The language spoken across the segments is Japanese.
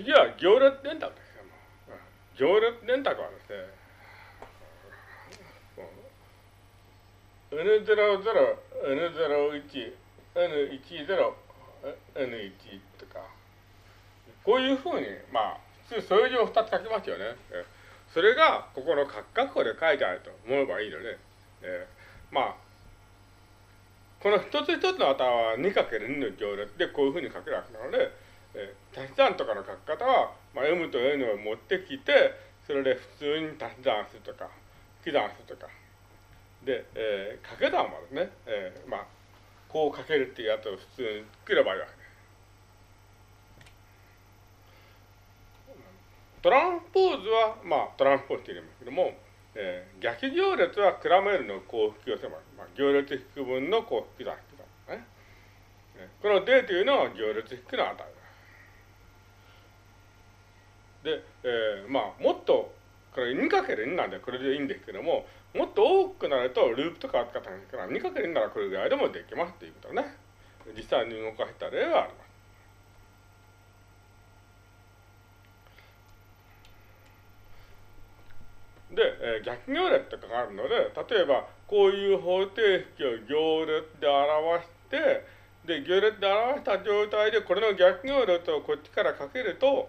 次は行列電卓です行列電卓はですね、N00、N01、N10、N1 とか、こういうふうに、まあ、普通数字を2つ書きますよね。それが、ここの括弧で書いてあると思えばいいので、えー、まあ、この一つ一つの値は 2×2 の行列でこういうふうに書けるわけなので、え、足し算とかの書き方は、まあ、M と N を持ってきて、それで普通に足し算するとか、引き算するとか。で、えー、掛け算はですね、えー、まあ、こう書けるっていうやつを普通に作ればいいわけです。トランスポーズは、まあ、トランスポーズって言うんですけども、えー、逆行列はクラメルの項引き寄せます。まあ、行列引く分の項引き算引き算ね。この D というのは行列引くの値です。で、えー、まあ、もっと、これ 2×2 なんでこれでいいんですけども、もっと多くなるとループとか扱ったんですから、2×2 ならこれぐらいでもできますっていうことね。実際に動かした例はあります。で、えー、逆行列とかがあるので、例えば、こういう方程式を行列で表して、で、行列で表した状態で、これの逆行列をこっちからかけると、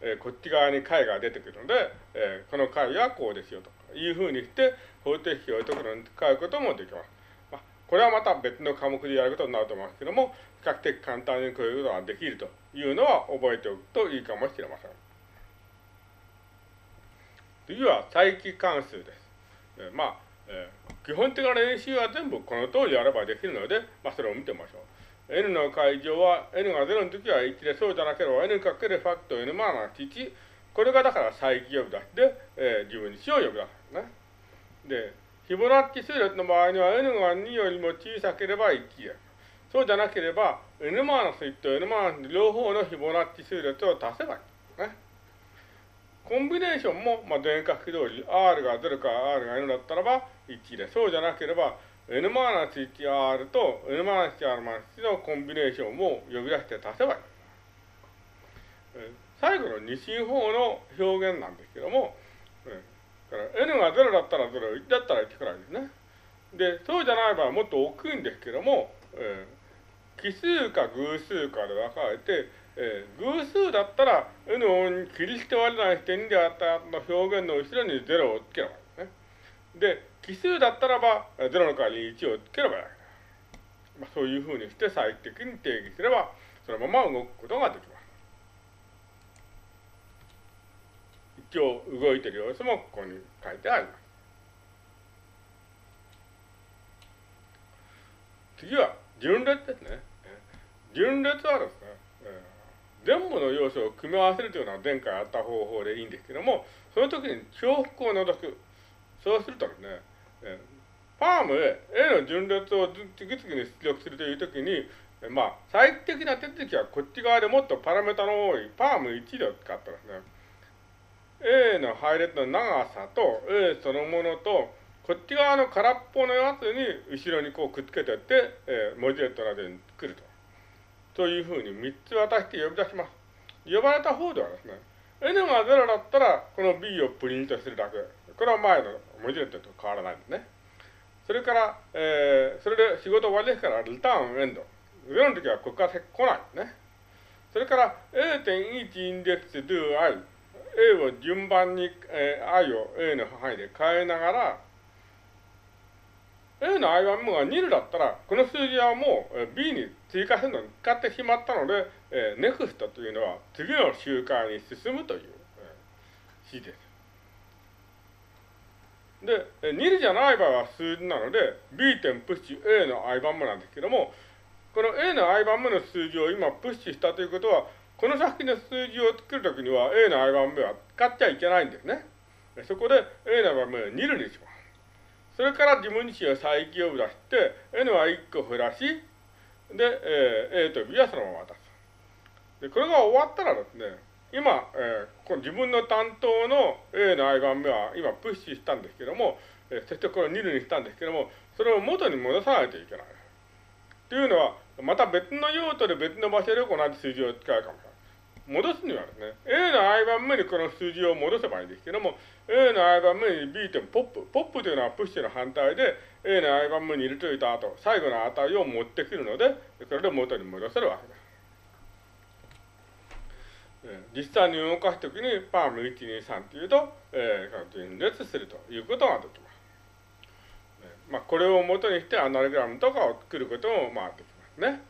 えー、こっち側に解が出てくるので、えー、この解はこうですよというふうにして、方程式を解くのに使うこともできます。まあ、これはまた別の科目でやることになると思いますけども、比較的簡単にこういうことができるというのは覚えておくといいかもしれません。次は再帰関数です。えー、まあ、えー、基本的な練習は全部この通りやればできるので、まあ、それを見てみましょう。N の解乗は n が0の時は1で、そうじゃなければ n かけるファクト n マーナス1。これがだから再帰呼び出しで、えー、自分に死を呼び出すね。で、フィボナッチ数列の場合には n が2よりも小さければ1です。そうじゃなければ n マーナス1と n マーナス両方のフィボナッチ数列を足せばいい。ね。コンビネーションも、まあ、電化式通り r が0か r が n だったらば1で、そうじゃなければ n マーナス 1r と n マーナス 1r マーナス1のコンビネーションも呼び出して足せばいい。最後の二進法の表現なんですけども、から n が0だったら0、1だったら1くらいですね。で、そうじゃない場合はもっと大きいんですけども、奇数か偶数かで分かれて、偶数だったら n を切り捨て割れない点であったの表現の後ろに0をつければいいですね。で、奇数だったらば、0の代わりに1をつければいい。まあ、そういうふうにして最適に定義すれば、そのまま動くことができます。一応動いてる様子もここに書いてあります。次は順列ですね。順列はですね、全部の要素を組み合わせるというのは前回あった方法でいいんですけども、その時に重複を除く。そうするとですね、パームへ A の順列を次々に出力するというときに、まあ、最適な手続きはこっち側でもっとパラメータの多いパーム1で使ったですね。A の配列の長さと A そのものと、こっち側の空っぽのやつに後ろにこうくっつけてって、えー、文字列などに作ると。というふうに3つ渡して呼び出します。呼ばれた方ではですね、N が0だったら、この B をプリントするだけ。これは前の文字列と変わらないんですね。それから、えー、それで仕事終わりですから、リターンエンド。0の時はここから来ないですね。それから、A.1 インデックス do i。A を順番に、えー、i を A の範囲で変えながら、A の i1 が2だったら、この数字はもう B に追加するのに使ってしまったので、えー、NEXT というのは次の周回に進むという、えー、指示です。で、2じゃない場合は数字なので、B 点プッシュ A の i 番目なんですけども、この A の i 番目の数字を今プッシュしたということは、この先の数字を作るときには A の i 番目は使っちゃいけないんですね。そこで A の番目を2るにします。それから自分自身は再起を出して、N は1個減らし、で、えー、A と B はそのまま渡す。で、これが終わったらですね、今、えー、この自分の担当の A の i 番目は今プッシュしたんですけども、えー、そしてこれを2にしたんですけども、それを元に戻さないといけない。というのは、また別の用途で別の場所で同じ数字を使うかもしれない。戻すにはですね、A の i 番目にこの数字を戻せばいいんですけども、A の i 番目に B 点ポップ。ポップというのはプッシュの反対で、A の i 番目に入れといた後、最後の値を持ってくるので、これで元に戻せるわけです。実際に動かすときにパーム123っていうと、えー、分裂するということができます。まあ、これをもとにしてアナログラムとかを作ることもまあできますね。